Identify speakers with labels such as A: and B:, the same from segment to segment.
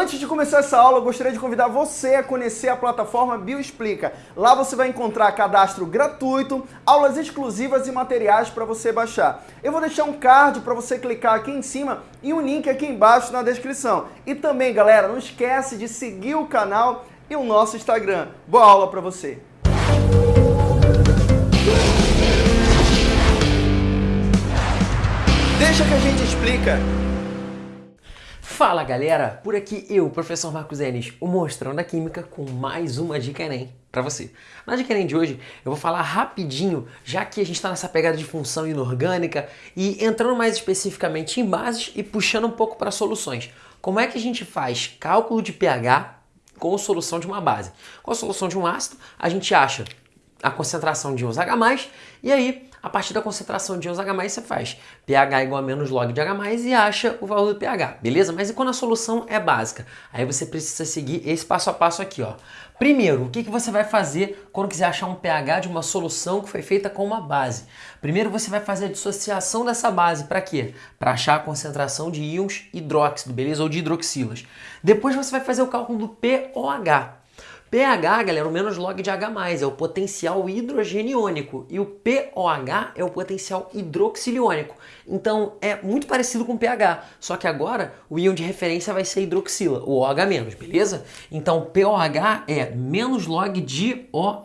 A: Antes de começar essa aula, eu gostaria de convidar você a conhecer a plataforma Bioexplica. Lá você vai encontrar cadastro gratuito, aulas exclusivas e materiais para você baixar. Eu vou deixar um card para você clicar aqui em cima e um link aqui embaixo na descrição. E também, galera, não esquece de seguir o canal e o nosso Instagram. Boa aula para você! Deixa que a gente explica.
B: Fala galera, por aqui eu, professor Marcos Enes, o Monstrão da Química, com mais uma dica Enem para você. Na dica Enem de hoje eu vou falar rapidinho, já que a gente está nessa pegada de função inorgânica e entrando mais especificamente em bases e puxando um pouco para soluções. Como é que a gente faz cálculo de pH com solução de uma base? Com a solução de um ácido, a gente acha a concentração de íons H+, e aí a partir da concentração de íons H+, você faz pH igual a menos log de H+, e acha o valor do pH, beleza? Mas e quando a solução é básica? Aí você precisa seguir esse passo a passo aqui, ó. Primeiro, o que, que você vai fazer quando quiser achar um pH de uma solução que foi feita com uma base? Primeiro você vai fazer a dissociação dessa base, para quê? Para achar a concentração de íons hidróxido, beleza? Ou de hidroxilas. Depois você vai fazer o cálculo do pOH, pH, galera, o menos log de H+, é o potencial hidrogeniônico e o POH é o potencial hidroxiliônico. Então é muito parecido com pH, só que agora o íon de referência vai ser hidroxila, o OH-, beleza? Então POH é menos log de OH-,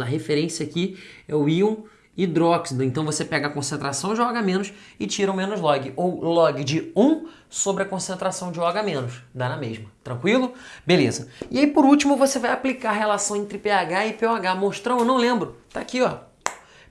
B: a referência aqui é o íon hidróxido. Então você pega a concentração de OH- e tira o menos log, ou log de 1 sobre a concentração de OH-, dá na mesma. Tranquilo? Beleza. E aí por último você vai aplicar a relação entre pH e pOH. Mostrão, eu não lembro. Tá aqui, ó.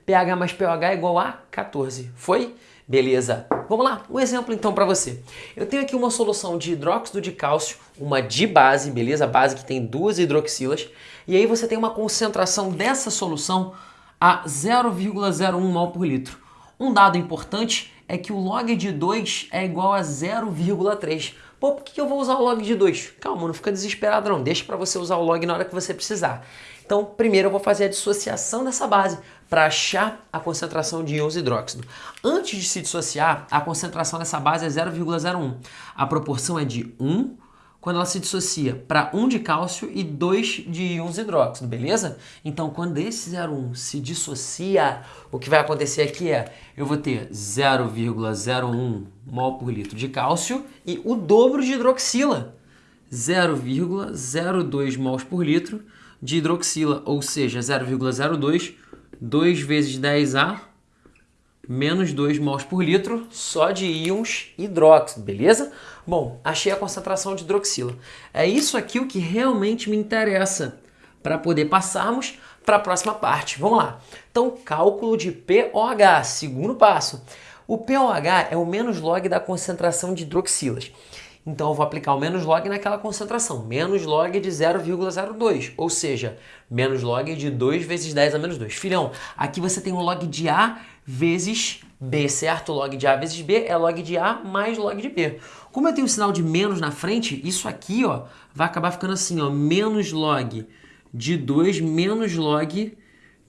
B: pH mais pOH é igual a 14. Foi? Beleza. Vamos lá, um exemplo então para você. Eu tenho aqui uma solução de hidróxido de cálcio, uma de base, beleza? Base que tem duas hidroxilas. E aí você tem uma concentração dessa solução a 0,01 mol por litro. Um dado importante é que o log de 2 é igual a 0,3. Pô, por que eu vou usar o log de 2? Calma, não fica desesperado não, deixa para você usar o log na hora que você precisar. Então, primeiro eu vou fazer a dissociação dessa base para achar a concentração de íons hidróxido. Antes de se dissociar, a concentração dessa base é 0,01. A proporção é de 1 quando ela se dissocia para 1 de cálcio e 2 de íons hidróxido, beleza? Então, quando esse 0,1 se dissocia, o que vai acontecer aqui é, eu vou ter 0,01 mol por litro de cálcio e o dobro de hidroxila, 0,02 mols por litro de hidroxila, ou seja, 0,02, 2 vezes 10A menos 2 mols por litro só de íons hidróxido, beleza? Bom, achei a concentração de hidroxila. É isso aqui o que realmente me interessa para poder passarmos para a próxima parte. Vamos lá. Então, cálculo de pOH, segundo passo. O pOH é o menos log da concentração de hidroxilas. Então eu vou aplicar o menos log naquela concentração, menos log de 0,02, ou seja, menos log de 2 vezes 10 a menos 2. Filhão, aqui você tem o log de A vezes B, certo? Log de A vezes B é log de A mais log de B. Como eu tenho o sinal de menos na frente, isso aqui ó, vai acabar ficando assim, ó, menos log de 2 menos log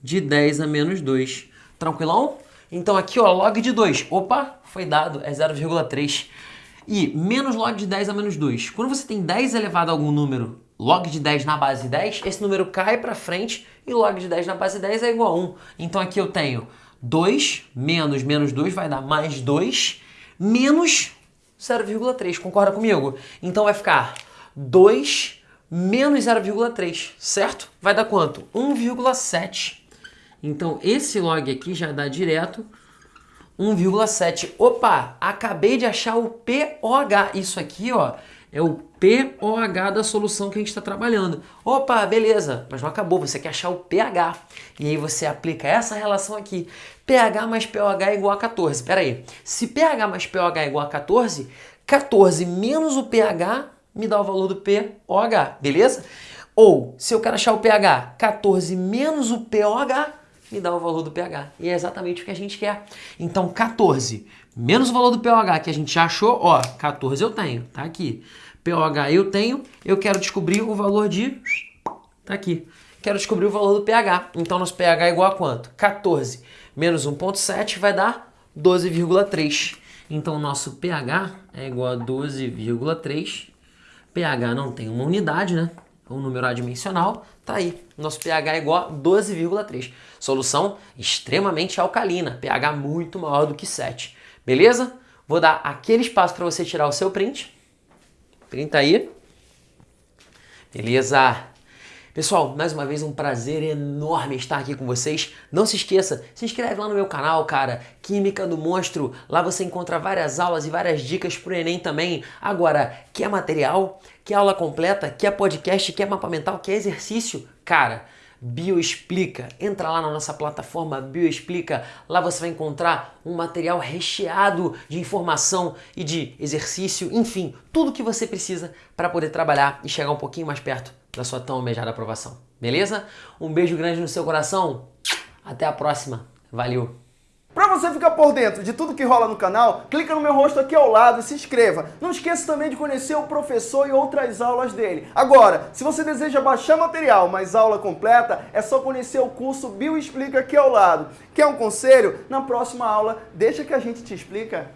B: de 10 a menos 2. Tranquilão? Então aqui ó, log de 2, opa, foi dado, é 0,3. E menos log de 10 a menos 2. Quando você tem 10 elevado a algum número, log de 10 na base 10, esse número cai para frente e log de 10 na base 10 é igual a 1. Então aqui eu tenho 2 menos menos 2 vai dar mais 2 menos 0,3. Concorda comigo? Então vai ficar 2 menos 0,3, certo? Vai dar quanto? 1,7. Então esse log aqui já dá direto 1,7. Opa, acabei de achar o pOH. Isso aqui, ó, é o pOH da solução que a gente está trabalhando. Opa, beleza, mas não acabou, você quer achar o pH. E aí você aplica essa relação aqui. pH mais pOH é igual a 14. Espera aí, se pH mais pOH é igual a 14, 14 menos o pH me dá o valor do pOH, beleza? Ou, se eu quero achar o pH, 14 menos o pOH me dá o valor do pH. E é exatamente o que a gente quer. Então, 14 menos o valor do pOH que a gente já achou, ó, 14 eu tenho, tá aqui. pOH eu tenho, eu quero descobrir o valor de... tá aqui. Quero descobrir o valor do pH. Então, nosso pH é igual a quanto? 14 menos 1.7 vai dar 12,3. Então, nosso pH é igual a 12,3 pH não tem uma unidade, né? Um número adimensional, tá aí. Nosso pH é igual a 12,3. Solução extremamente alcalina, pH muito maior do que 7. Beleza? Vou dar aquele espaço para você tirar o seu print. Printa aí. Beleza? Pessoal, mais uma vez um prazer enorme estar aqui com vocês. Não se esqueça, se inscreve lá no meu canal, cara. Química do Monstro. Lá você encontra várias aulas e várias dicas pro Enem também. Agora, quer material? Quer aula completa? Quer podcast? Quer mapa mental? Quer exercício? Cara, Bioexplica. Entra lá na nossa plataforma Bioexplica. Lá você vai encontrar um material recheado de informação e de exercício, enfim, tudo que você precisa para poder trabalhar e chegar um pouquinho mais perto da sua tão almejada aprovação. Beleza? Um beijo grande no seu coração. Até a próxima. Valeu!
A: Para você ficar por dentro de tudo que rola no canal, clica no meu rosto aqui ao lado e se inscreva. Não esqueça também de conhecer o professor e outras aulas dele. Agora, se você deseja baixar material, mas aula completa, é só conhecer o curso Bio Explica aqui ao lado. Quer um conselho? Na próxima aula, deixa que a gente te explica.